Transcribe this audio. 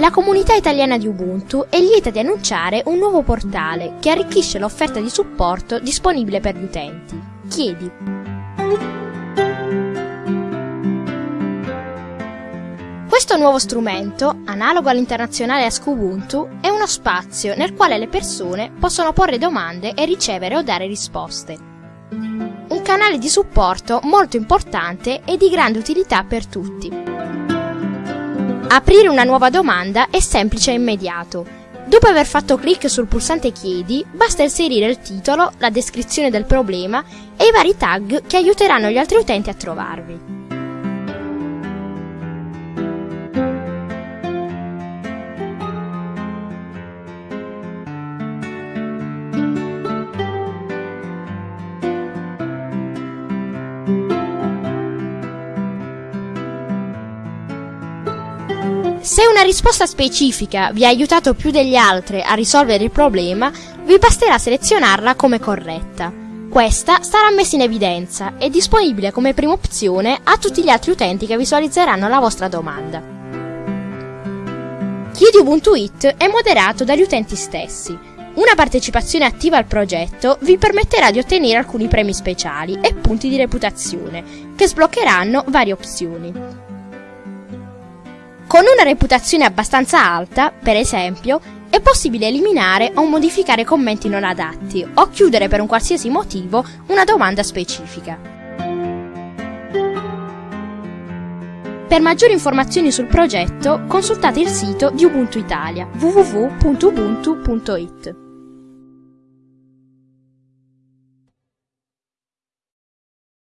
La comunità italiana di Ubuntu è lieta di annunciare un nuovo portale che arricchisce l'offerta di supporto disponibile per gli utenti. Chiedi. Questo nuovo strumento, analogo all'internazionale Ask Ubuntu, è uno spazio nel quale le persone possono porre domande e ricevere o dare risposte. Un canale di supporto molto importante e di grande utilità per tutti. Aprire una nuova domanda è semplice e immediato. Dopo aver fatto clic sul pulsante Chiedi, basta inserire il titolo, la descrizione del problema e i vari tag che aiuteranno gli altri utenti a trovarvi. Se una risposta specifica vi ha aiutato più degli altri a risolvere il problema, vi basterà selezionarla come corretta. Questa sarà messa in evidenza e disponibile come prima opzione a tutti gli altri utenti che visualizzeranno la vostra domanda. Chiedi Ubuntu It è moderato dagli utenti stessi. Una partecipazione attiva al progetto vi permetterà di ottenere alcuni premi speciali e punti di reputazione, che sbloccheranno varie opzioni. Con una reputazione abbastanza alta, per esempio, è possibile eliminare o modificare commenti non adatti o chiudere per un qualsiasi motivo una domanda specifica. Per maggiori informazioni sul progetto consultate il sito di Ubuntu Italia www.ubuntu.it.